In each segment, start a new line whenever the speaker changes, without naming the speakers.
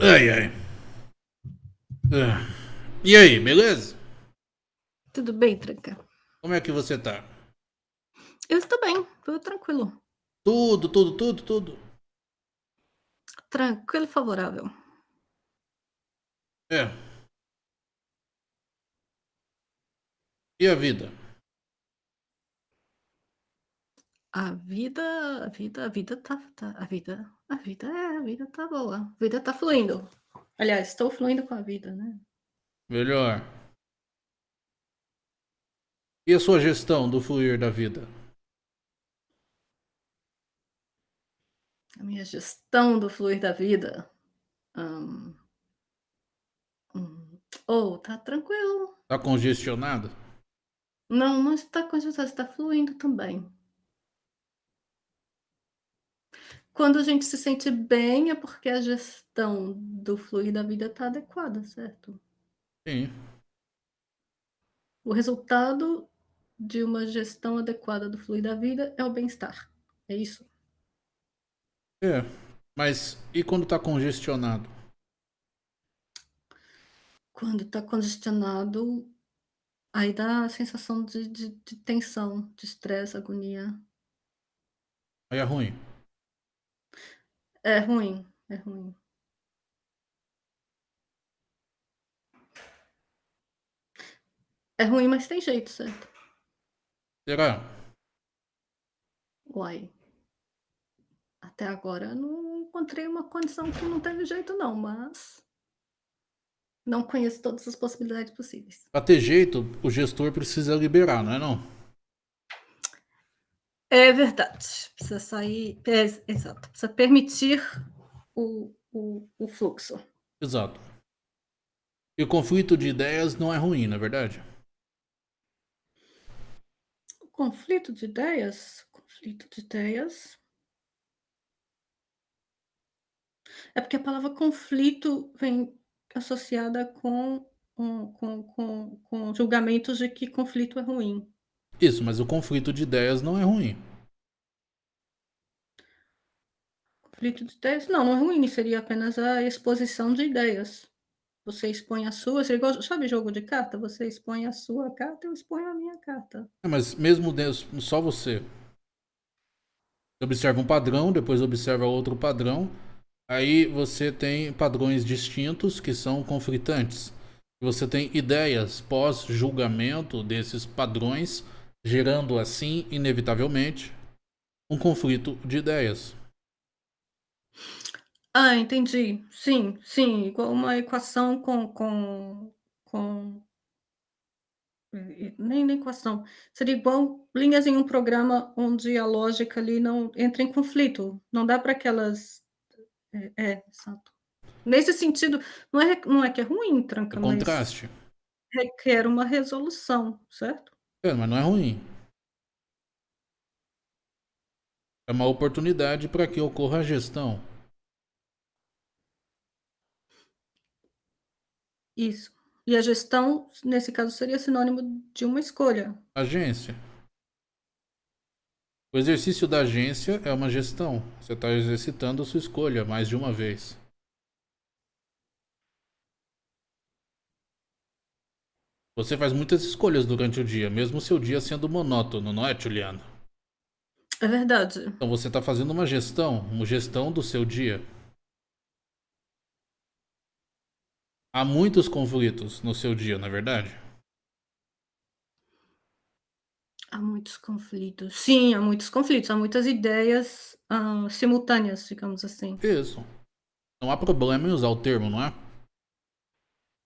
Ai, ai. Ah. E aí, beleza?
Tudo bem, Tranca?
Como é que você tá?
Eu estou bem, tudo tranquilo.
Tudo, tudo, tudo, tudo.
Tranquilo e favorável.
É. E a vida?
A vida a vida a vida tá tá a vida a vida é, a vida tá boa, a vida tá fluindo. Aliás, estou fluindo com a vida, né.
Melhor. E a sua gestão do fluir da vida?
A minha gestão do fluir da vida? Hã. Hum. Oh, tá tranquilo.
Tá congestionado?
Não, não está congestionado, está fluindo também. Quando a gente se sente bem, é porque a gestão do fluir da vida tá adequada, certo?
Sim.
O resultado de uma gestão adequada do fluir da vida é o bem-estar, é isso?
É, mas e quando tá congestionado?
Quando tá congestionado, aí dá a sensação de de de tensão, de estresse, agonia.
Aí é ruim?
É ruim, é ruim. É ruim, mas tem jeito, certo?
Será?
Uai. Até agora não encontrei uma condição que não teve jeito não, mas não conheço todas as possibilidades possíveis.
Pra ter jeito, o gestor precisa liberar, não é não?
É verdade, precisa sair é, exato, precisa permitir o o o fluxo.
Exato. E conflito de ideias não é ruim, não é verdade?
Conflito de ideias? Conflito de ideias É porque a palavra conflito vem associada com com com com julgamentos de que conflito é ruim.
Isso, mas o conflito de ideias não é ruim.
Conflito de ideias? Não, não é ruim, seria apenas a exposição de ideias. Você expõe a sua, igual sabe jogo de carta? Você expõe a sua carta, eu exponho a minha carta.
É, mas mesmo Deus só você observa um padrão, depois observa outro padrão, aí você tem padrões distintos que são conflitantes. Você tem ideias pós-julgamento desses padrões, gerando assim, inevitavelmente, um conflito de ideias.
Ah, entendi. Sim, sim, igual uma equação com com com nem nem equação, seria igual linhas em um programa onde a lógica ali não entra em conflito, não dá para que elas é é, exato. Nesse sentido, não é não é que é ruim
É
tranca, mas
contraste.
requer uma resolução, certo?
É, mas não é ruim. É uma oportunidade para que ocorra a gestão.
Isso. E a gestão, nesse caso, seria sinônimo de uma escolha.
Agência. O exercício da agência é uma gestão. Você tá exercitando a sua escolha mais de uma vez. Você faz muitas escolhas durante o dia, mesmo o seu dia sendo monótono, não é, Juliana?
É verdade.
Então você tá fazendo uma gestão, uma gestão do seu dia. Há muitos conflitos no seu dia, não é verdade?
Há muitos conflitos. Sim, há muitos conflitos, há muitas ideias, hã, simultâneas, digamos assim.
Isso. Não há problema em usar o termo, não é?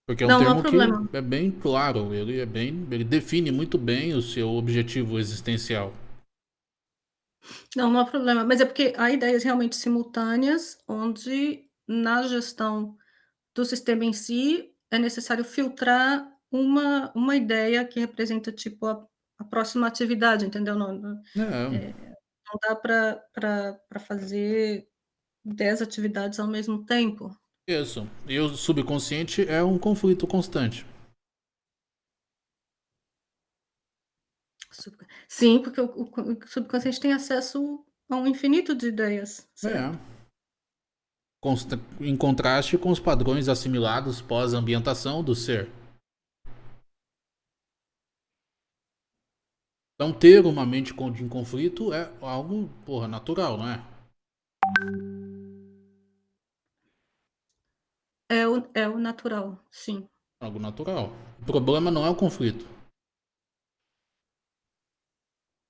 Porque é um
Não, não
termo
problema.
que é bem claro, ele é bem ele define muito bem o seu objetivo existencial.
Não, não há problema, mas é porque há ideias realmente simultâneas, onde na gestão do sistema em si, é necessário filtrar uma uma ideia que representa, tipo, a a próxima atividade, entendeu? Não não,
É.
não dá pra fazer 10 atividades ao mesmo tempo.
Isso. E o subconsciente é um conflito constante.
Sim, porque o o o subconsciente tem acesso a um infinito de ideias,
É.
certo?
em contraste com os padrões assimilados pós-ambientação do ser. Então, ter uma mente em conflito é algo, porra, natural, não é?
O, é o natural, sim.
Algo natural. O problema não é o conflito.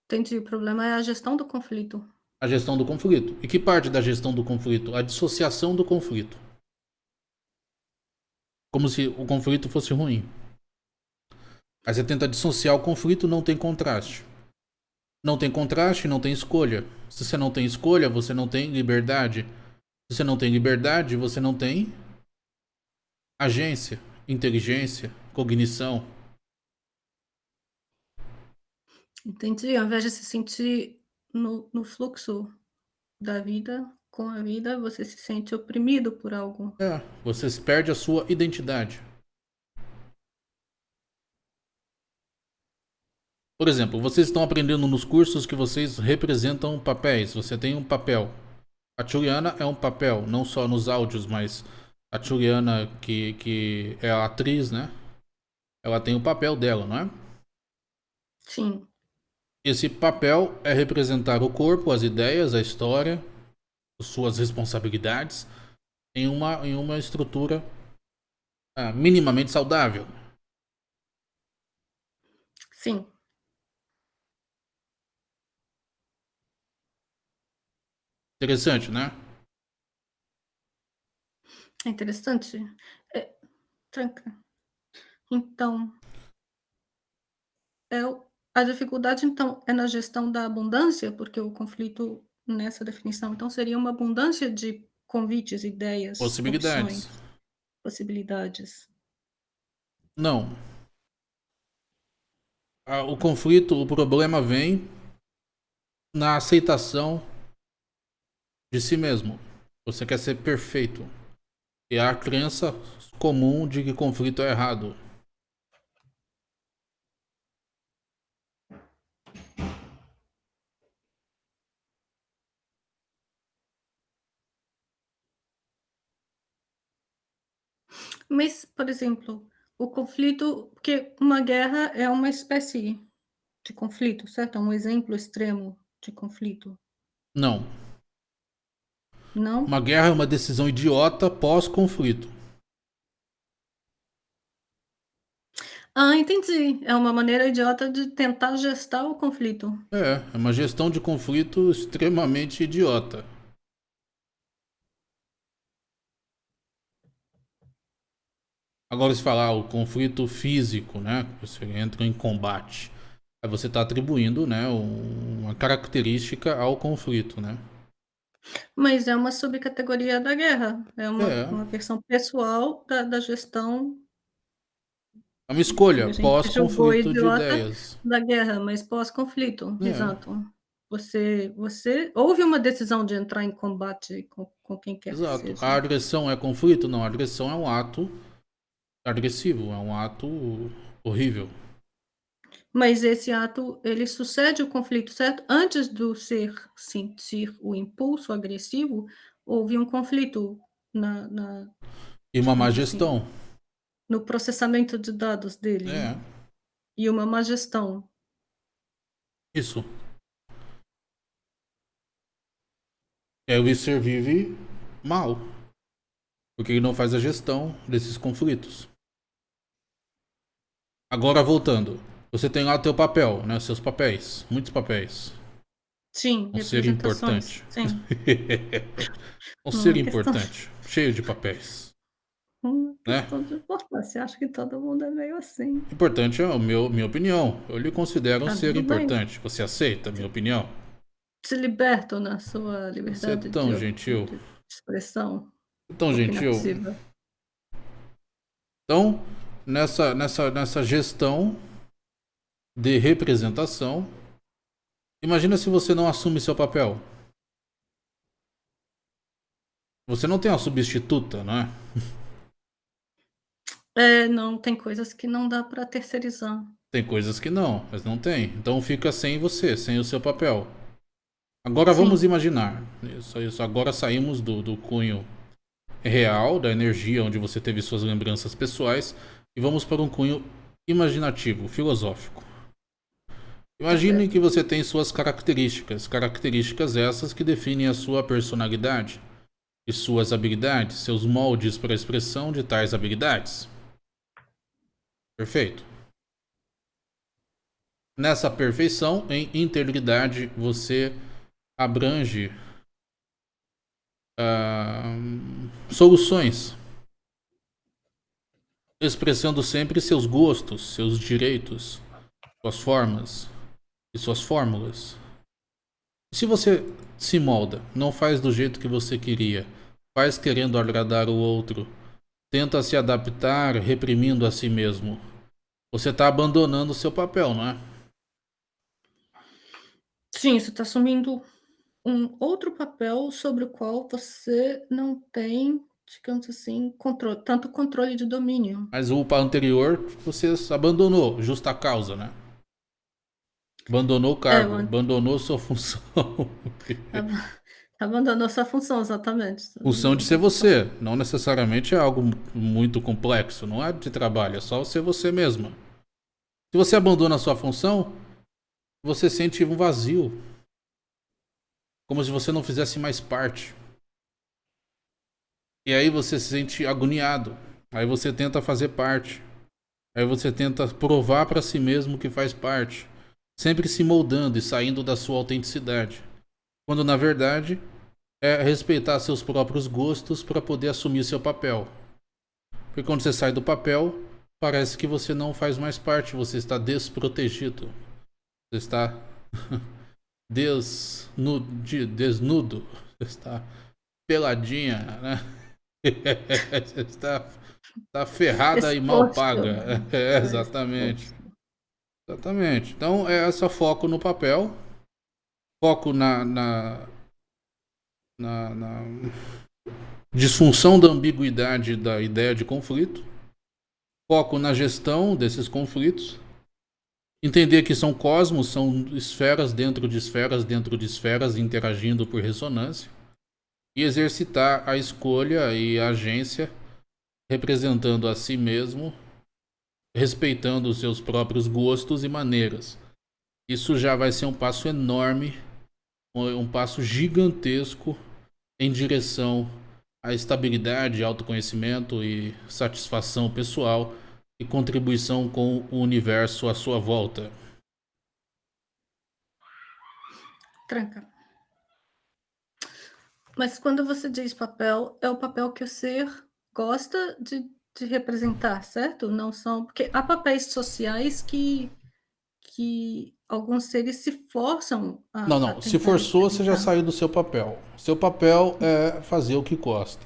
Entendi. O problema é a gestão do conflito.
A gestão do conflito. E que parte da gestão do conflito? A dissociação do conflito. Como se o conflito fosse ruim. Aí você tenta dissociar o conflito, não tem contraste. Não tem contraste, não tem escolha. Se você não tem escolha, você não tem liberdade. Se você não tem liberdade, você não tem agência, inteligência, cognição.
Entendi. Ao invés de se sentir no, no fluxo da vida, com a vida, você se sente oprimido por algo.
É, você perde a sua identidade. Por exemplo, vocês estão aprendendo nos cursos que vocês representam papéis. Você tem um papel. A Juliana é um papel, não só nos áudios, mas a Juliana, que, que é a atriz, né? Ela tem o papel dela, não é?
Sim.
Esse papel é representar o corpo, as ideias, a história, suas responsabilidades em uma, em uma estrutura ah, minimamente saudável.
Sim.
Interessante, né?
É interessante. É, tranca. Então, é, a dificuldade, então, é na gestão da abundância, porque o conflito nessa definição, então, seria uma abundância de convites, ideias,
possibilidades.
Opções, possibilidades.
Não. O conflito, o problema vem na aceitação de si mesmo. Você quer ser perfeito. E a crença comum de que conflito é errado.
Mas, por exemplo, o conflito, porque uma guerra é uma espécie de conflito, certo? É um exemplo extremo de conflito.
Não.
Não?
Uma guerra é uma decisão idiota pós-conflito.
Ah, entendi. É uma maneira idiota de tentar gestar o conflito.
É, é uma gestão de conflito extremamente idiota. Agora, se falar o conflito físico, né? Você entra em combate. Aí você está atribuindo, né, uma característica ao conflito, né?
Mas é uma subcategoria da guerra, é uma, é. uma versão pessoal da, da gestão.
É uma escolha pós-conflito de ideias.
Da guerra, mas pós-conflito, é. exato. Você, você houve uma decisão de entrar em combate com, com quem quer
exato.
que seja.
A agressão é conflito? Não, a agressão é um ato agressivo, é um ato horrível.
Mas esse ato, ele sucede o conflito, certo? Antes do ser sentir o impulso agressivo, houve um conflito na... na
e uma má assim, gestão.
no processamento de dados dele.
É.
E uma má gestão.
Isso. É o ser vive mal. Porque ele não faz a gestão desses conflitos. Agora voltando. Você tem lá o teu papel, né? Seus papéis. Muitos papéis.
Sim,
um ser importante.
Sim.
um ser importante. Cheio de papéis.
Hum, né? de importância. Acho que todo mundo é meio assim.
Importante é a meu, minha opinião. Eu lhe considero um tá ser importante. Bem. Você aceita a minha opinião?
Se liberto na sua liberdade
Você é tão
de,
gentil.
De expressão.
Tão gentil. Então, nessa, nessa, nessa gestão de representação. Imagina se você não assume seu papel. Você não tem uma substituta, não é?
É, não, tem coisas que não dá para terceirizar.
Tem coisas que não, mas não tem. Então fica sem você, sem o seu papel. Agora Sim. vamos imaginar. Isso, isso. Agora saímos do, do cunho real, da energia onde você teve suas lembranças pessoais, e vamos para um cunho imaginativo, filosófico. Imagine que você tem suas características, características essas que definem a sua personalidade e suas habilidades, seus moldes para a expressão de tais habilidades. Perfeito. Nessa perfeição, em integridade, você abrange uh, soluções, expressando sempre seus gostos, seus direitos, suas formas e suas fórmulas. Se você se molda, não faz do jeito que você queria, faz querendo agradar o outro, tenta se adaptar reprimindo a si mesmo, você está abandonando o seu papel, não é?
Sim, você está assumindo um outro papel sobre o qual você não tem, digamos assim, tanto controle de domínio.
Mas o anterior você abandonou, justa causa, né? Abandonou o cargo, é, abandonou sua função.
abandonou sua função, exatamente.
Função de ser você, não necessariamente é algo muito complexo, não é de trabalho, é só ser você mesma. Se você abandona a sua função, você sente um vazio, como se você não fizesse mais parte. E aí você se sente agoniado. Aí você tenta fazer parte. Aí você tenta provar para si mesmo que faz parte, sempre se moldando e saindo da sua autenticidade. Quando na verdade é respeitar seus próprios gostos para poder assumir seu papel. Porque quando você sai do papel, parece que você não faz mais parte, você está desprotegido. Você está desnudo, desnudo, está peladinha, né? está, está ferrada e mal paga. É, exatamente. Exatamente. Então, é essa foco no papel, foco na, na, na, na disfunção da ambiguidade da ideia de conflito, foco na gestão desses conflitos Entender que são cosmos, são esferas dentro de esferas dentro de esferas interagindo por ressonância. E exercitar a escolha e a agência representando a si mesmo, respeitando os seus próprios gostos e maneiras. Isso já vai ser um passo enorme, um passo gigantesco em direção à estabilidade, autoconhecimento e satisfação pessoal e contribuição com o universo à sua volta.
Tranca. Mas quando você diz papel, é o papel que o ser gosta de, de representar, certo? Não são. Porque há papéis sociais que, que alguns seres se forçam
a. Não, não. A se forçou, você já saiu do seu papel. Seu papel é fazer o que gosta.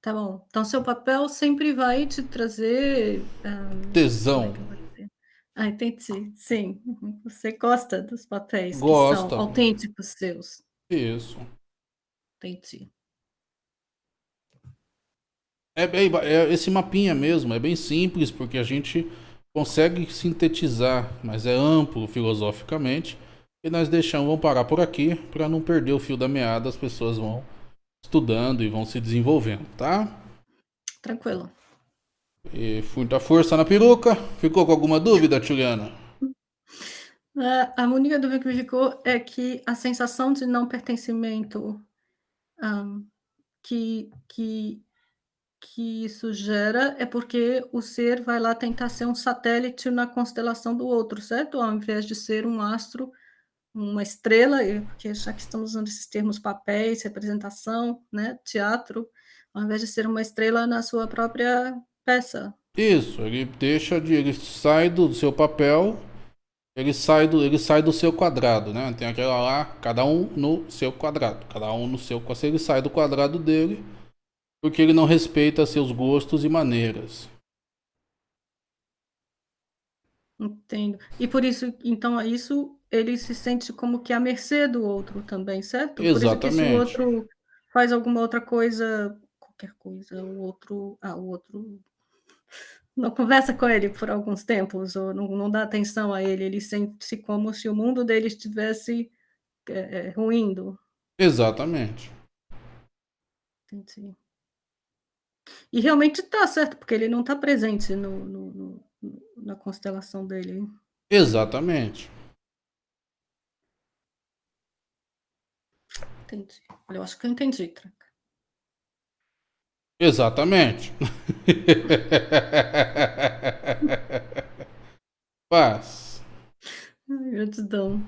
Tá bom. Então seu papel sempre vai te trazer, hã,
Tesão.
É ah, entendi. Sim. Você gosta dos papéis que são
Gosta.
autênticos seus.
Isso.
Entendi.
É bem, é esse mapinha mesmo, é bem simples porque a gente consegue sintetizar, mas é amplo filosoficamente. E nós deixamos, vamos parar por aqui para não perder o fio da meada, as pessoas vão estudando e vão se desenvolvendo, tá?
Tranquilo.
E muita força na peruca. Ficou com alguma dúvida, Juliana?
É, a única dúvida que me ficou é que a sensação de não pertencimento um, que, que, que isso gera é porque o ser vai lá tentar ser um satélite na constelação do outro, certo? Ao invés de ser um astro uma estrela, porque já que estamos usando esses termos papéis, representação, né, teatro, ao invés de ser uma estrela na sua própria peça.
Isso, ele deixa de, ele sai do seu papel, ele sai do, ele sai do seu quadrado, né? Tem aquela lá, cada um no seu quadrado, cada um no seu, ele sai do quadrado dele, porque ele não respeita seus gostos e maneiras.
Entendo. E por isso, então, isso ele se sente como que à mercê do outro também, certo?
Exatamente. Por isso que se
o outro faz alguma outra coisa, qualquer coisa, o outro, ah, o outro não conversa com ele por alguns tempos ou não, não dá atenção a ele, ele sente-se como se o mundo dele estivesse é, é, ruindo.
Exatamente.
Entendi. E realmente tá certo, porque ele não tá presente no no no no na constelação dele.
Exatamente.
Entendi. Olha, eu acho que eu entendi, Tranca.
Exatamente. Paz.
Ai, gratidão.